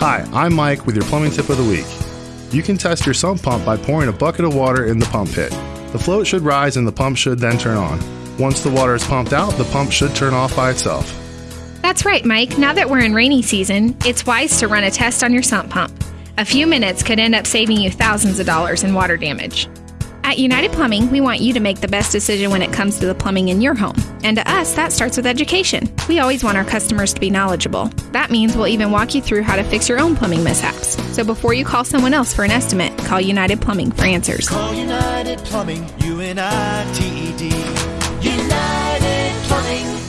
Hi, I'm Mike with your plumbing tip of the week. You can test your sump pump by pouring a bucket of water in the pump pit. The float should rise and the pump should then turn on. Once the water is pumped out, the pump should turn off by itself. That's right, Mike. Now that we're in rainy season, it's wise to run a test on your sump pump. A few minutes could end up saving you thousands of dollars in water damage. At United Plumbing, we want you to make the best decision when it comes to the plumbing in your home. And to us, that starts with education. We always want our customers to be knowledgeable. That means we'll even walk you through how to fix your own plumbing mishaps. So before you call someone else for an estimate, call United Plumbing for answers. Call United Plumbing, U N I T E D. United Plumbing.